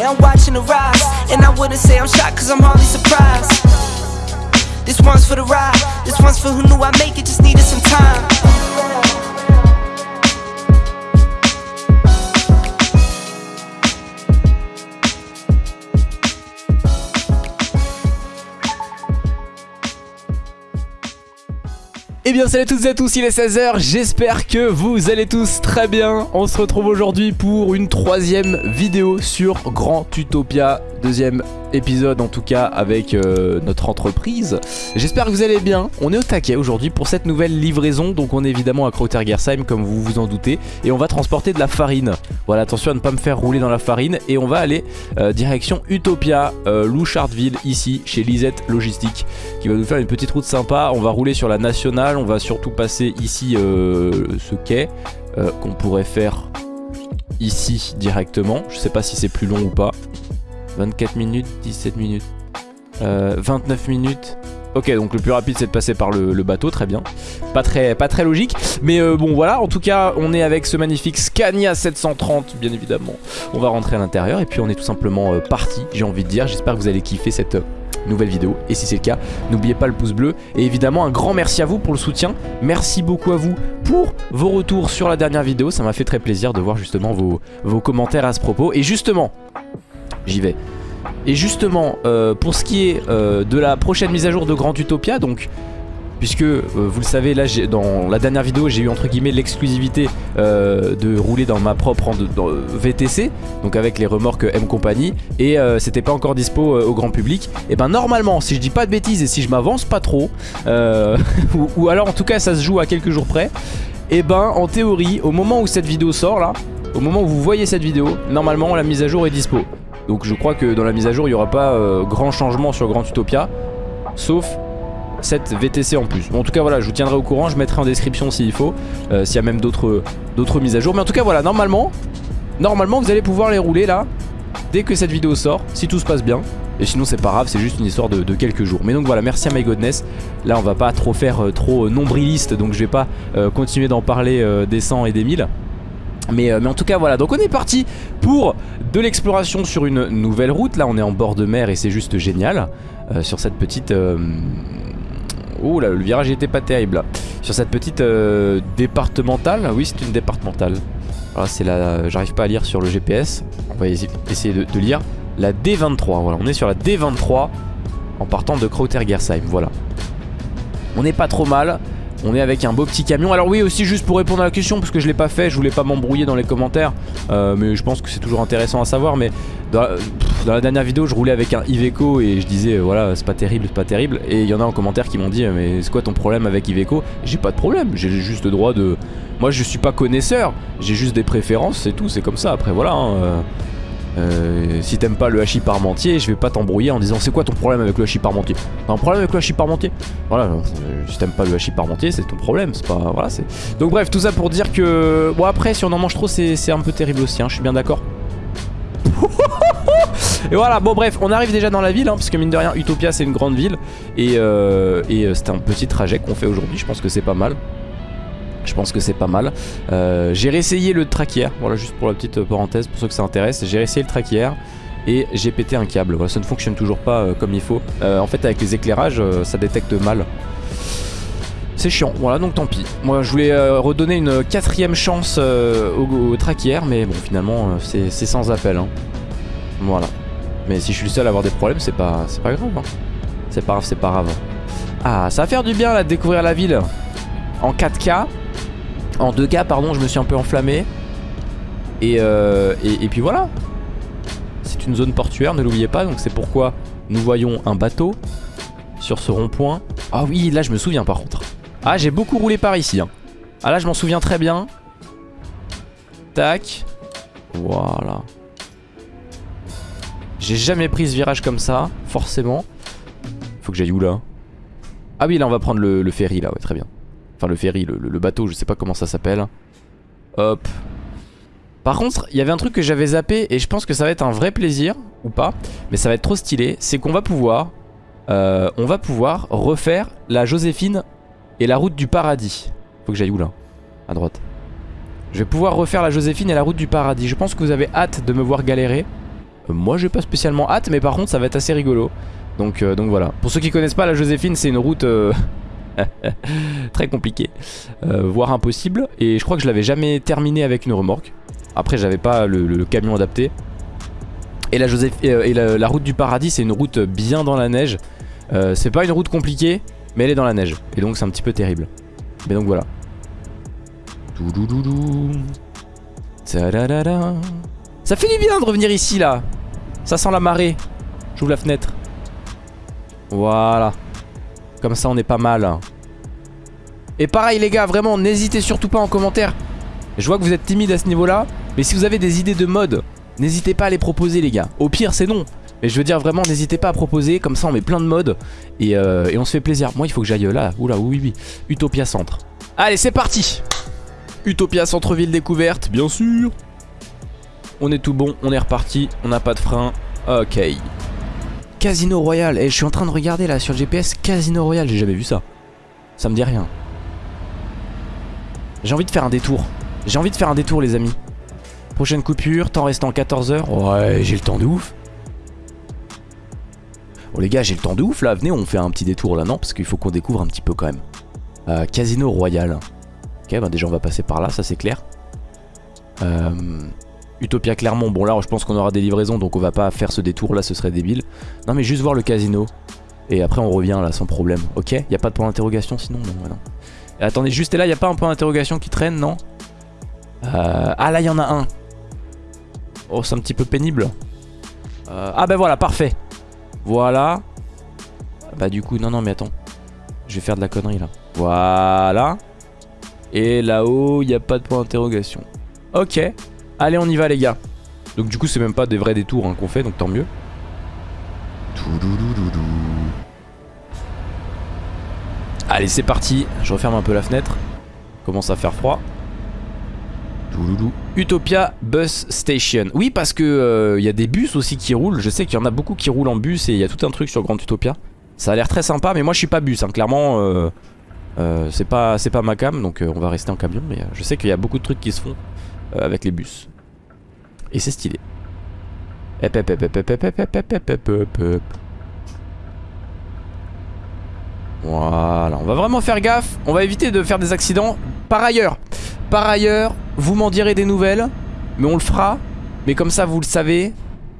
and I'm watching the rise. And I wouldn't say I'm shocked, cause I'm hardly surprised. This one's for the ride, this one's for who knew I'd make it, just needed some time. Eh bien salut à toutes et à tous, il est 16h, j'espère que vous allez tous très bien. On se retrouve aujourd'hui pour une troisième vidéo sur Grand Utopia Deuxième épisode en tout cas avec euh, notre entreprise. J'espère que vous allez bien, on est au taquet aujourd'hui pour cette nouvelle livraison. Donc on est évidemment à Krautergersheim comme vous vous en doutez. Et on va transporter de la farine. Voilà attention à ne pas me faire rouler dans la farine. Et on va aller euh, direction Utopia, euh, ici chez Lisette Logistique Qui va nous faire une petite route sympa. On va rouler sur la nationale, on va surtout passer ici euh, ce quai Qu'on pourrait faire ici directement. Je sais pas si c'est plus long ou pas 24 minutes, 17 minutes, euh, 29 minutes. Ok, donc le plus rapide c'est de passer par le, bateau, très bien. Pas très, pas très logique, mais euh, bon voilà, en tout cas on est avec ce magnifique Scania 730, bien évidemment. On va rentrer à l'intérieur et puis on est tout simplement euh, parti, j'ai envie de dire. J'espère que vous allez kiffer cette euh, nouvelle vidéo et si c'est le cas n'oubliez pas le pouce bleu et évidemment un grand merci à vous pour le soutien merci beaucoup à vous pour vos retours sur la dernière vidéo ça m'a fait très plaisir de voir justement vos, vos commentaires à ce propos et justement j'y vais. Et justement, euh, pour ce qui est euh, de la prochaine mise à jour de Grand Utopia, donc puisque euh, vous le savez là dans la dernière vidéo j'ai eu entre guillemets l'exclusivité de rouler dans ma propre VTC donc avec les remorques M compagnie et c'était pas encore dispo au grand public et ben normalement si je dis pas de bêtises et si je m'avance pas trop ou, ou, alors en tout cas ça se joue à quelques jours près et ben en théorie au moment où cette vidéo sort là au moment où vous voyez cette vidéo normalement la mise à jour est dispo donc je crois que dans la mise à jour il n'y aura pas euh, grand changement sur Grand Utopia Sauf cette VTC en plus. Bon, En tout cas voilà je vous tiendrai au courant Je mettrai en description s'il faut euh, S'il y a même d'autres mises à jour. Mais en tout cas voilà normalement Normalement vous allez pouvoir les rouler là Dès que cette vidéo sort Si tout se passe bien. Et sinon c'est pas grave, c'est juste une histoire de, quelques jours. Mais donc voilà, merci à MyGodness Là on va pas trop faire euh, trop nombriliste Donc je vais pas continuer d'en parler des 100 et des 1000 mais, euh, mais, en tout cas voilà. Donc on est parti pour de l'exploration sur une nouvelle route. Là on est en bord de mer et c'est juste génial euh, Sur cette petite... Euh... Oh là le virage était pas terrible. Là. Sur cette petite euh, départementale. Oui c'est une départementale. Alors c'est la... J'arrive pas à lire sur le GPS On va essayer de, lire. La D23 voilà. On est sur la D23 En partant de Krautergersheim voilà. On n'est pas trop mal on est avec un beau petit camion. Alors oui aussi juste pour répondre à la question Parce que je l'ai pas fait Je voulais pas m'embrouiller dans les commentaires euh, Mais je pense que c'est toujours intéressant à savoir Mais dans, la dernière vidéo je roulais avec un Iveco Et je disais euh, voilà c'est pas terrible c'est pas terrible. Et il y en a en commentaire qui m'ont dit Mais c'est quoi ton problème avec Iveco? J'ai pas de problème J'ai juste le droit de Moi je suis pas connaisseur J'ai juste des préférences c'est tout C'est comme ça. Après voilà hein, euh... Euh, si t'aimes pas le hachis parmentier, je vais pas t'embrouiller en disant c'est quoi ton problème avec le hachis parmentier? T'as un problème avec le hachis parmentier? Voilà, euh, si t'aimes pas le hachis parmentier, c'est ton problème, c'est pas... Voilà, c'est... Donc bref, tout ça pour dire que... Bon après, si on en mange trop, c'est un peu terrible aussi, hein, je suis bien d'accord. et voilà, bon bref, on arrive déjà dans la ville, hein, parce que mine de rien, Utopia c'est une grande ville, et, euh, et euh, c'est un petit trajet qu'on fait aujourd'hui, je pense que c'est pas mal. Je pense que c'est pas mal. Euh, j'ai réessayé le hier. Voilà, juste pour la petite parenthèse, pour ceux que ça intéresse. J'ai réessayé le hier et j'ai pété un câble. Voilà, ça ne fonctionne toujours pas euh, comme il faut. Euh, en fait, avec les éclairages, ça détecte mal. C'est chiant, voilà donc tant pis. Moi je voulais redonner une quatrième chance au, au, mais bon finalement c'est sans appel. Hein. Voilà. Mais si je suis le seul à avoir des problèmes, c'est pas, pas grave. Hein. C'est pas grave, c'est pas grave. Ah, ça va faire du bien là de découvrir la ville en 4K. En 2K, pardon, je me suis un peu enflammé. Et, euh, et, et puis voilà. C'est une zone portuaire, ne l'oubliez pas. Donc c'est pourquoi nous voyons un bateau sur ce rond-point. Ah oui, là je me souviens par contre. Ah, j'ai beaucoup roulé par ici. Hein. Ah là, je m'en souviens très bien. Tac. Voilà. J'ai jamais pris ce virage comme ça, forcément. Faut que j'aille où là? Ah oui, là on va prendre le, le ferry là, ouais, très bien. Enfin le ferry, le, bateau, je sais pas comment ça s'appelle. Hop. Par contre, il y avait un truc que j'avais zappé et je pense que ça va être un vrai plaisir, ou pas, mais ça va être trop stylé. C'est qu'on va pouvoir, euh, on va pouvoir refaire la Joséphine et la route du paradis. Faut que j'aille où là? À droite. Je vais pouvoir refaire la Joséphine et la route du paradis. Je pense que vous avez hâte de me voir galérer. Euh, moi j'ai pas spécialement hâte mais par contre ça va être assez rigolo. Donc, euh, donc voilà. Pour ceux qui connaissent pas la Joséphine c'est une route très compliquée. euh, voire impossible. Et je crois que je l'avais jamais terminé avec une remorque. Après j'avais pas le, camion adapté. Et la, Joséph- euh, et la, la route du paradis c'est une route bien dans la neige. Euh, c'est pas une route compliquée mais elle est dans la neige. Et donc c'est un petit peu terrible. Mais donc voilà. Ça fait du bien de revenir ici là. Ça sent la marée. J'ouvre la fenêtre. Voilà. Comme ça on est pas mal. Et pareil les gars, vraiment n'hésitez surtout pas en commentaire. Je vois que vous êtes timide à ce niveau là. Mais si vous avez des idées de mode, n'hésitez pas à les proposer les gars. Au pire c'est non. Mais je veux dire vraiment n'hésitez pas à proposer. Comme ça on met plein de modes. Et, euh, et on se fait plaisir. Moi il faut que j'aille là. Oula oui oui. Utopia Centre. Allez c'est parti Utopia Centre-Ville découverte, bien sûr. On est tout bon, on est reparti, on n'a pas de frein. Ok. Casino Royal, et je suis en train de regarder là sur le GPS, Casino Royal, j'ai jamais vu ça. Ça me dit rien. J'ai envie de faire un détour. J'ai envie de faire un détour les amis. Prochaine coupure, temps restant 14 heures. Ouais, j'ai le temps de ouf. Bon les gars, j'ai le temps de ouf là, venez on fait un petit détour là, non? Parce qu'il faut qu'on découvre un petit peu quand même. Euh, Casino Royal. Ok, bah déjà on va passer par là, ça c'est clair. Euh, Utopia Clermont, bon là je pense qu'on aura des livraisons donc on va pas faire ce détour là, ce serait débile. Non mais juste voir le casino. Et après on revient là sans problème. Ok, y a pas de point d'interrogation sinon? Non, ouais, non. Et attendez, juste et là, y a pas un point d'interrogation qui traîne, non Euh, Ah là y en a un. Oh c'est un petit peu pénible. Euh, ah bah voilà, parfait. Voilà. Bah du coup, non non mais attends. Je vais faire de la connerie là. Voilà. Et là-haut, il n'y a pas de point d'interrogation. Ok. Allez, on y va, les gars. Donc, du coup, c'est même pas des vrais détours hein, qu'on fait, donc tant mieux. Touloulouloulou. Allez, c'est parti. Je referme un peu la fenêtre. Commence à faire froid. Utopia Bus Station. Oui, parce que euh, il y a des bus aussi qui roulent. Je sais qu'il y en a beaucoup qui roulent en bus et il y a tout un truc sur Grand Utopia. Ça a l'air très sympa, mais moi je suis pas bus. hein. Clairement, euh, euh, c'est pas, ma cam, donc euh, on va rester en camion. Mais euh, je sais qu'il y a beaucoup de trucs qui se font euh, avec les bus. Et c'est stylé. Voilà, on va vraiment faire gaffe. On va éviter de faire des accidents. Par ailleurs, par ailleurs, vous m'en direz des nouvelles, mais on le fera. Mais comme ça, vous le savez,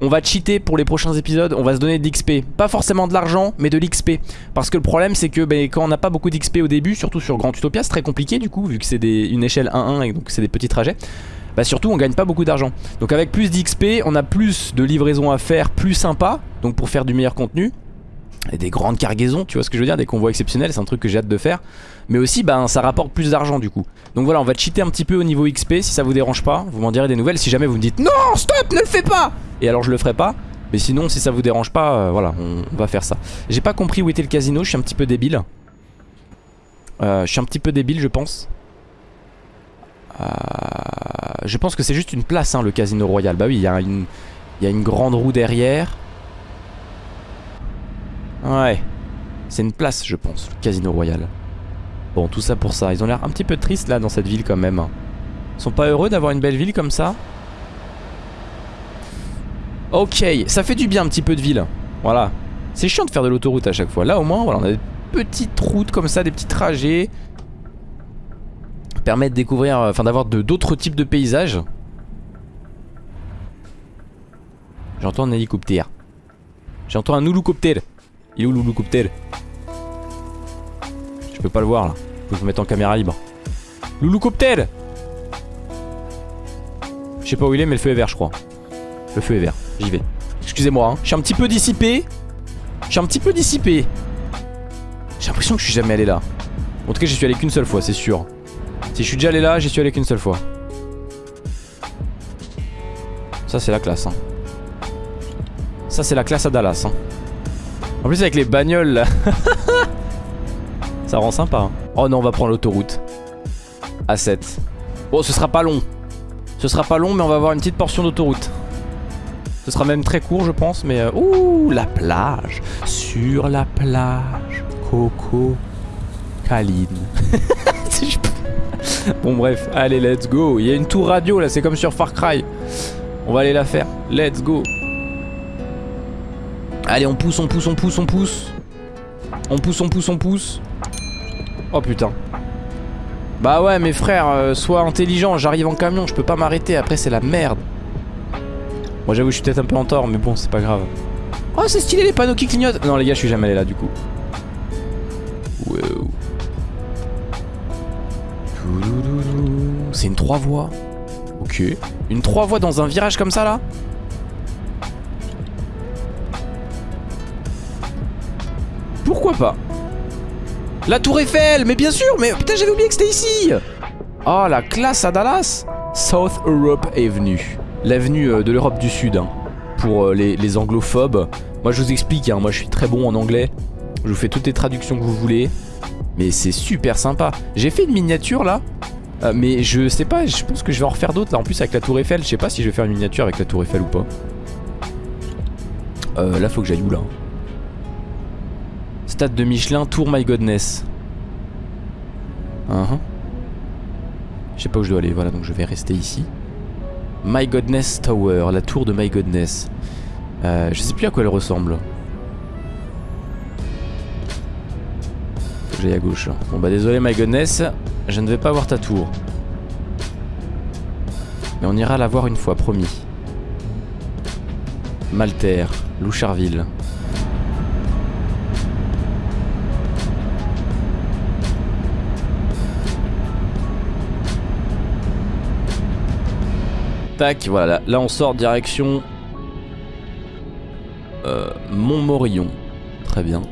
on va cheater pour les prochains épisodes. On va se donner de l'XP. Pas forcément de l'argent, mais de l'XP. Parce que le problème, c'est que ben, quand on n'a pas beaucoup d'XP au début, surtout sur Grand Utopia, c'est très compliqué du coup, vu que c'est une échelle 1-1 et donc c'est des petits trajets. Bah surtout on gagne pas beaucoup d'argent Donc avec plus d'XP on a plus de livraisons à faire Plus sympa Donc pour faire du meilleur contenu Et des grandes cargaisons tu vois ce que je veux dire Des convois exceptionnels c'est un truc que j'ai hâte de faire. Mais aussi ben ça rapporte plus d'argent du coup. Donc voilà on va cheater un petit peu au niveau XP Si ça vous dérange pas Vous m'en direz des nouvelles. Si jamais vous me dites Non stop ne le fais pas! Et alors je le ferai pas. Mais sinon si ça vous dérange pas euh, Voilà on, va faire ça. J'ai pas compris où était le casino Je suis un petit peu débile. Euh, Je suis un petit peu débile je pense. Euh, je pense que c'est juste une place, hein, le Casino Royal. Bah oui, il y a une grande roue derrière. Ouais. C'est une place, je pense, le Casino Royal. Bon, tout ça pour ça. Ils ont l'air un petit peu tristes, là, dans cette ville, quand même. Ils sont pas heureux d'avoir une belle ville comme ça Ok, ça fait du bien, un petit peu de ville. Voilà. C'est chiant de faire de l'autoroute à chaque fois. Là, au moins, voilà, on a des petites routes comme ça, des petits trajets permet de découvrir, euh, enfin d'avoir d'autres types de paysages. J'entends un hélicoptère. J'entends un houloucoptère. Il est où l'houloucoptère Je peux pas le voir là. Faut que je me mette en caméra libre. L'houloucoptère Je sais pas où il est mais le feu est vert je crois. Le feu est vert. J'y vais. Excusez-moi, hein. je suis un petit peu dissipé. Je suis un petit peu dissipé. J'ai l'impression que je suis jamais allé là. En tout cas j'y suis allé qu'une seule fois c'est sûr. Si je suis déjà allé là, j'y suis allé qu'une seule fois. Ça c'est la classe. Hein. Ça c'est la classe à Dallas. Hein. En plus avec les bagnoles là. Ça rend sympa. hein. Oh non, on va prendre l'autoroute. A7. Bon, ce sera pas long. Ce sera pas long, mais on va avoir une petite portion d'autoroute. Ce sera même très court, je pense, mais... euh, Ouh, la plage. Sur la plage. Coco. Caline. Bon bref, allez let's go Il y a une tour radio là, c'est comme sur Far Cry On va aller la faire, let's go Allez, on pousse, on pousse, on pousse, on pousse. On pousse, on pousse, on pousse. Oh putain. Bah ouais, mes frères, euh, sois intelligent. J'arrive en camion, je peux pas m'arrêter. Après, c'est la merde. Moi, j'avoue, je suis peut-être un peu en tort, mais bon, c'est pas grave. Oh, c'est stylé les panneaux qui clignotent. Non, les gars, je suis jamais allé là du coup. C'est une 3 voies. Ok. Une 3 voies dans un virage comme ça là? Pas La tour Eiffel Mais bien sûr Mais putain j'avais oublié que c'était ici. Oh la classe à Dallas. South Europe Avenue. L'avenue euh, de l'Europe du Sud hein, Pour euh, les, anglophobes. Moi je vous explique, hein, moi je suis très bon en anglais. Je vous fais toutes les traductions que vous voulez. Mais c'est super sympa. J'ai fait une miniature là. Euh, mais je sais pas, je pense que je vais en refaire d'autres là en plus avec la tour Eiffel. Je sais pas si je vais faire une miniature avec la tour Eiffel ou pas. Là faut que j'aille où là? Stade de Michelin, Tour My Godness. Uh-huh. Je sais pas où je dois aller, voilà donc je vais rester ici. My Godness Tower, la tour de My Godness. Euh, je sais plus à quoi elle ressemble. J'aille à gauche. Bon bah désolé My Godness, je ne vais pas voir ta tour. Mais on ira la voir une fois, promis. Malter, Loucharville. Tac, voilà, là, on sort direction euh, Montmorillon. Très bien.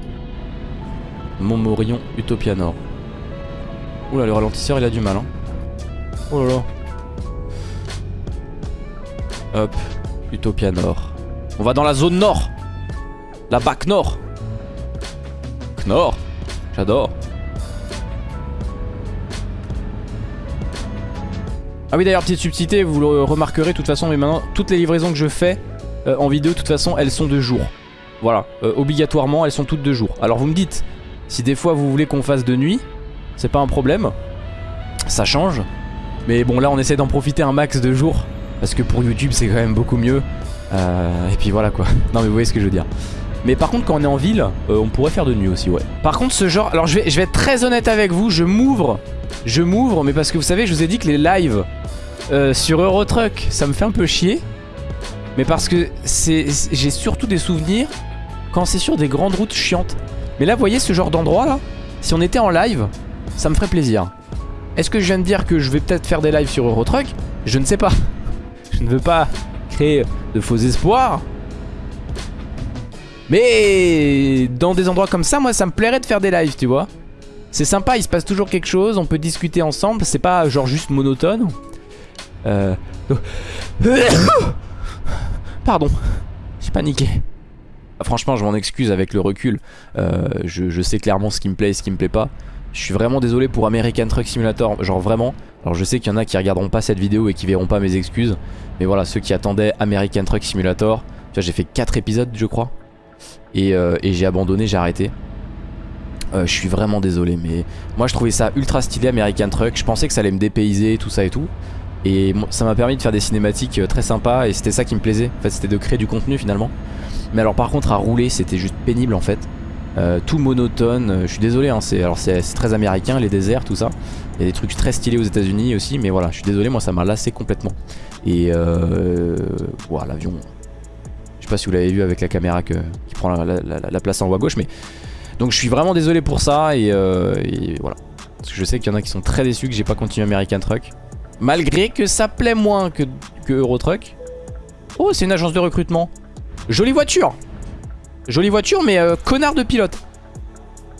Montmorillon, Utopia Nord. Oula, le ralentisseur, il a du mal. Hein. Oh là là. Hop, Utopia Nord. On va dans la zone nord. La bac nord. Knorr. J'adore. Ah oui d'ailleurs petite subtilité vous le remarquerez de toute façon mais maintenant toutes les livraisons que je fais euh, en vidéo de toute façon elles sont de jour. Voilà euh, obligatoirement elles sont toutes de jour. Alors vous me dites si des fois vous voulez qu'on fasse de nuit c'est pas un problème Ça change. Mais bon là on essaie d'en profiter un max de jours Parce que pour YouTube c'est quand même beaucoup mieux. Euh, Et puis voilà quoi. Non mais vous voyez ce que je veux dire mais par contre quand on est en ville on pourrait faire de nuit aussi ouais Par contre ce genre alors je vais, je vais être très honnête avec vous Je m'ouvre Je m'ouvre mais parce que vous savez je vous ai dit que les lives euh, sur Eurotruck, ça me fait un peu chier. Mais parce que j'ai surtout des souvenirs quand c'est sur des grandes routes chiantes. Mais là, vous voyez ce genre d'endroit là Si on était en live, ça me ferait plaisir. Est-ce que je viens de dire que je vais peut-être faire des lives sur Eurotruck? Je ne sais pas. Je ne veux pas créer de faux espoirs. Mais dans des endroits comme ça, moi, ça me plairait de faire des lives, tu vois. C'est sympa, il se passe toujours quelque chose, on peut discuter ensemble, c'est pas genre juste monotone. Euh... Pardon, j'ai paniqué. Franchement, je m'en excuse avec le recul. Euh, je, sais clairement ce qui me plaît et ce qui me plaît pas. Je suis vraiment désolé pour American Truck Simulator, genre vraiment. Alors je sais qu'il y en a qui regarderont pas cette vidéo et qui verront pas mes excuses. Mais voilà, ceux qui attendaient American Truck Simulator, j'ai fait 4 épisodes je crois. Et, euh, et j'ai abandonné, j'ai arrêté. Euh, je suis vraiment désolé, mais moi je trouvais ça ultra stylé American Truck. Je pensais que ça allait me dépayser, tout ça et tout. Et ça m'a permis de faire des cinématiques euh, très sympas et c'était ça qui me plaisait. En fait c'était de créer du contenu finalement. Mais alors par contre à rouler c'était juste pénible en fait. Tout monotone, je suis désolé hein, c'est très américain les déserts tout ça. Il y a des trucs très stylés aux états unis aussi mais voilà je suis désolé moi ça m'a lassé complètement. Et euh, voilà l'avion. Je sais pas si vous l'avez vu avec la caméra qui prend la, place en haut à gauche mais. Donc je suis vraiment désolé pour ça et, et voilà. Parce que je sais qu'il y en a qui sont très déçus que j'ai pas continué American Truck. Malgré que ça plaît moins que, que Eurotruck. Oh, c'est une agence de recrutement. Jolie voiture. Jolie voiture, mais euh, connard de pilote.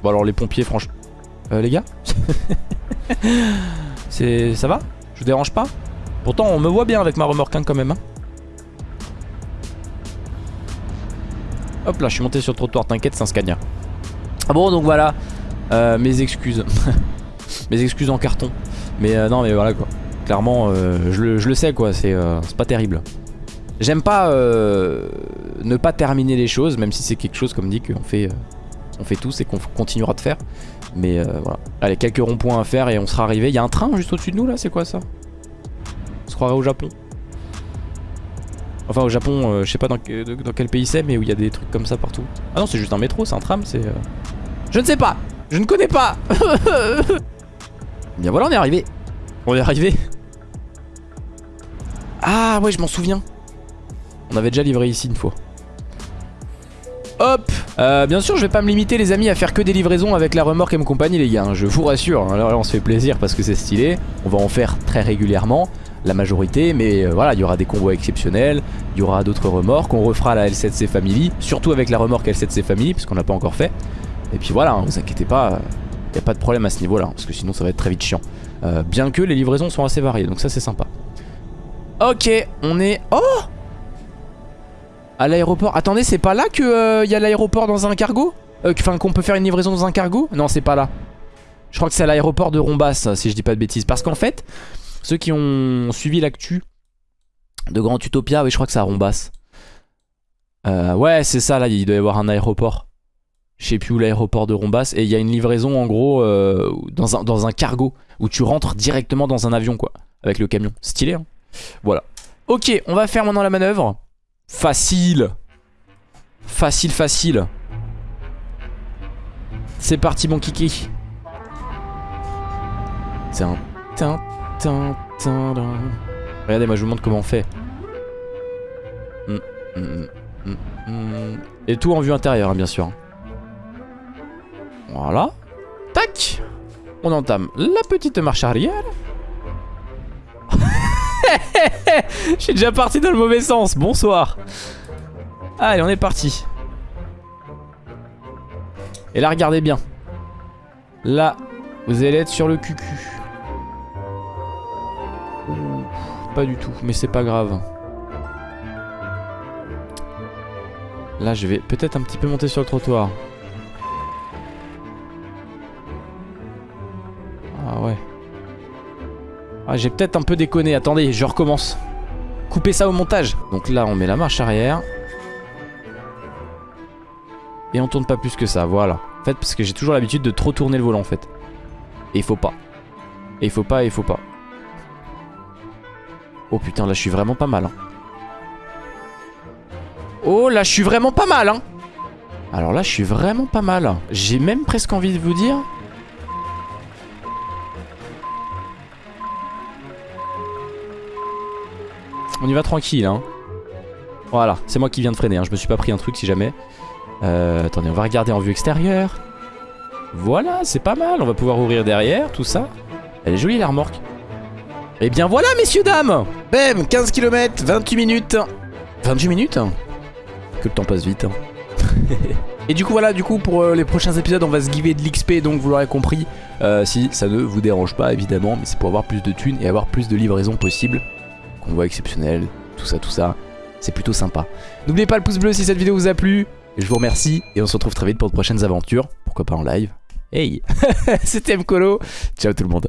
Bon, alors les pompiers, franchement. Euh, les gars C'est... Ça va? Je vous dérange pas? Pourtant, on me voit bien avec ma remorque hein, quand même. Hein. Hop là, je suis monté sur le trottoir, t'inquiète, c'est un Scania. Ah bon, donc voilà. Euh, mes excuses. mes excuses en carton. Mais euh, non, mais voilà quoi. Clairement, euh, je, le, sais quoi, c'est pas terrible. J'aime pas ne pas terminer les choses, même si c'est quelque chose comme dit qu'on fait, on fait tous et qu'on continuera de faire. Mais voilà. Allez, quelques ronds-points à faire et on sera arrivé. Il y a un train juste au-dessus de nous là, c'est quoi ça? On se croirait au Japon. Enfin au Japon, euh, je sais pas dans, que- dans quel pays c'est, mais où il y a des trucs comme ça partout. Ah non, c'est juste un métro, c'est un tram, c'est... euh, Je ne sais pas Je ne connais pas Bien voilà, on est arrivé. On est arrivé. Ah ouais, je m'en souviens. On avait déjà livré ici une fois. Hop Euh, Bien sûr, je vais pas me limiter, les amis, à faire que des livraisons avec la remorque et compagnie, les gars. hein, Je vous rassure. hein. Alors là, on se fait plaisir parce que c'est stylé. On va en faire très régulièrement, la majorité. Mais euh, voilà, il y aura des convois exceptionnels. Il y aura d'autres remorques. On refera la L7C Family. Surtout avec la remorque L7C Family, puisqu'on l'a pas encore fait. Et puis voilà, hein, vous inquiétez pas. Il n'y a pas de problème à ce niveau-là. hein, parce que sinon, ça va être très vite chiant. Euh, bien que les livraisons sont assez variées. Donc ça, c'est sympa. Ok, on est... Oh à l'aéroport. Attendez, c'est pas là que il y a l'aéroport dans un cargo? Euh, Enfin, qu'on peut faire une livraison dans un cargo? Non, c'est pas là. Je crois que c'est à l'aéroport de Rombas, si je dis pas de bêtises. Parce qu'en fait, ceux qui ont suivi l'actu de Grand Utopia, oui, je crois que c'est à Rombas. Euh, ouais, c'est ça, là, il doit y avoir un aéroport. Je sais plus où l'aéroport de Rombas. Et il y a une livraison, en gros, euh, dans, un, dans un cargo, où tu rentres directement dans un avion, quoi. Avec le camion. Stylé, hein Voilà. Ok, on va faire maintenant la manœuvre. Facile. Facile, facile. C'est parti, mon kiki. Regardez, moi je vous montre comment on fait. Mm, mm, mm. Et tout en vue intérieure, hein, bien sûr. Voilà. Tac. On entame la petite marche arrière. Je suis déjà parti dans le mauvais sens. Bonsoir. Allez, on est parti. Et là, regardez bien. Là, vous allez être sur le cucu. Pas du tout, mais c'est pas grave. Là, je vais peut-être un petit peu monter sur le trottoir. Ah, j'ai peut-être un peu déconné. Attendez, je recommence. Coupez ça au montage. Donc là, on met la marche arrière. Et on tourne pas plus que ça, voilà. En fait, parce que j'ai toujours l'habitude de trop tourner le volant, en fait. Et il faut pas. Et il faut pas, et il faut pas. Oh putain, là, je suis vraiment pas mal. hein. Oh, là, je suis vraiment pas mal, hein. Alors là, je suis vraiment pas mal. J'ai même presque envie de vous dire... On y va tranquille, hein. Voilà, c'est moi qui viens de freiner, hein. je me suis pas pris un truc si jamais. Euh, attendez, on va regarder en vue extérieure. Voilà, c'est pas mal, on va pouvoir ouvrir derrière, tout ça. Elle est jolie la remorque. Et bien voilà, messieurs, dames Bam 15 km, 28 minutes 28 minutes Que le temps passe vite. hein. Et du coup voilà, du coup pour euh, les prochains épisodes on va se giver de l'XP donc vous l'aurez compris euh, Si ça ne vous dérange pas évidemment Mais c'est pour avoir plus de thunes et avoir plus de livraisons possibles Convoi exceptionnel, tout ça tout ça. C'est plutôt sympa. N'oubliez pas le pouce bleu si cette vidéo vous a plu. Je vous remercie et on se retrouve très vite pour de prochaines aventures. Pourquoi pas en live? Hey! C'était Mkolo. Ciao tout le monde